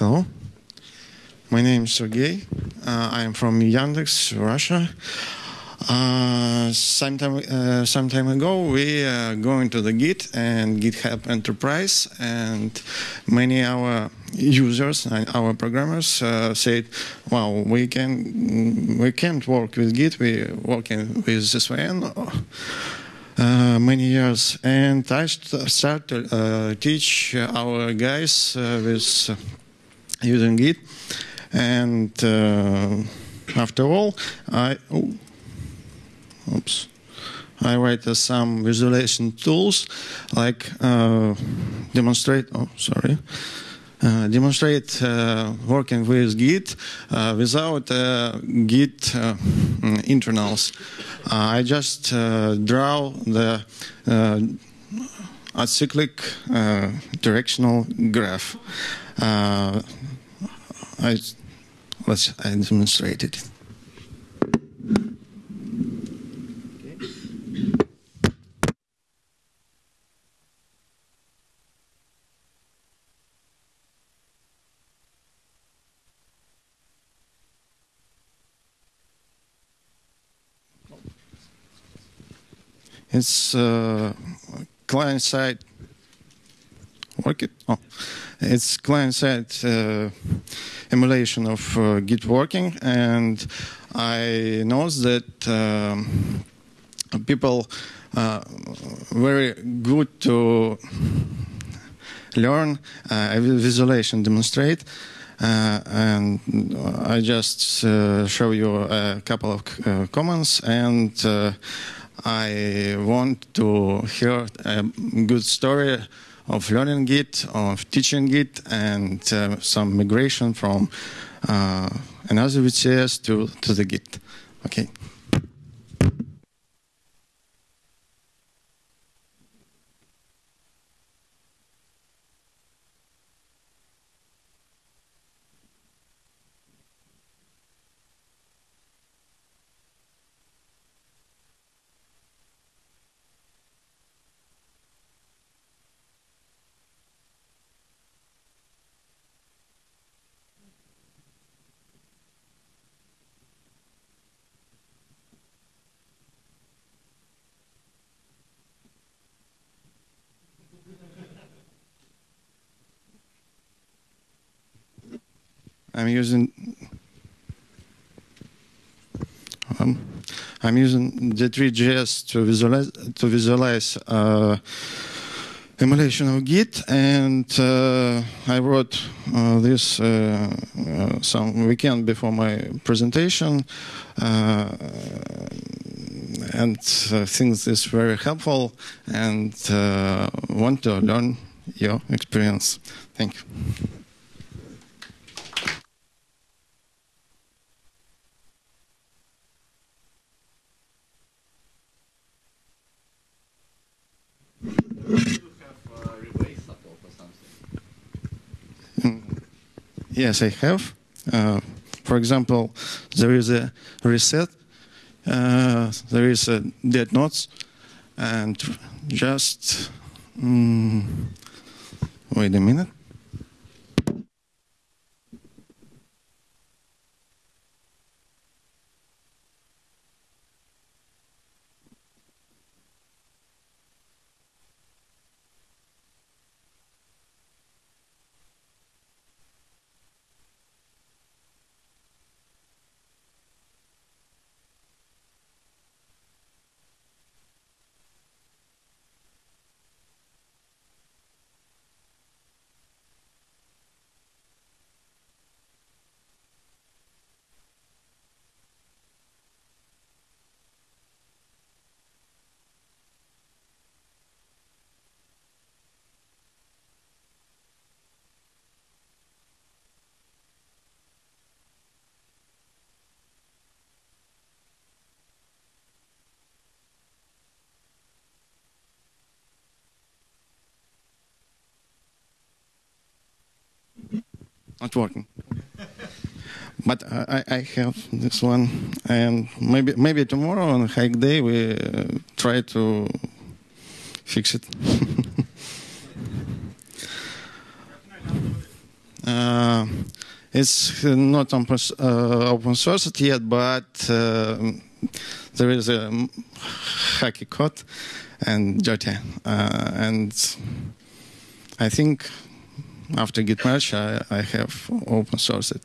Hello. My name is Sergey. Uh, I am from Yandex, Russia. Uh, some time, uh, some time ago, we uh, going to the Git and GitHub Enterprise, and many our users and our programmers uh, said, "Wow, we can we can't work with Git. We working with SVN." Uh, many years, and I st start to uh, teach our guys uh, with using Git. And uh, after all, I oh, oops, I write uh, some visualization tools like uh, demonstrate. Oh, sorry. Uh, demonstrate uh, working with Git uh, without Git internals. I just draw the acyclic directional graph. I let's I demonstrate it. It's uh, client side. Work it. Oh, it's client side uh, emulation of uh, Git working, and I noticed that um, people uh, very good to learn uh, visualization demonstrate. Uh, and I just uh, show you a couple of uh, comments and uh, I want to hear a good story of learning Git, of teaching Git, and uh, some migration from uh, another VCS to, to the Git. Okay. I'm using um, I'm using D3.js to visualize to visualize uh, emulation of Git, and uh, I wrote uh, this uh, uh, some weekend before my presentation, uh, and I think this is very helpful, and want to learn your experience. Thank you. Yes, I have. Uh, for example, there is a reset, uh, there is a dead notes, and just um, wait a minute. Not working. but I, I, have this one, and maybe maybe tomorrow on hike day we uh, try to fix it. Uh, it's not open, uh, open sourced yet, but uh, there is a hacky code and Jyoti. Uh, and I think after Git merge, I, I have open sourced it.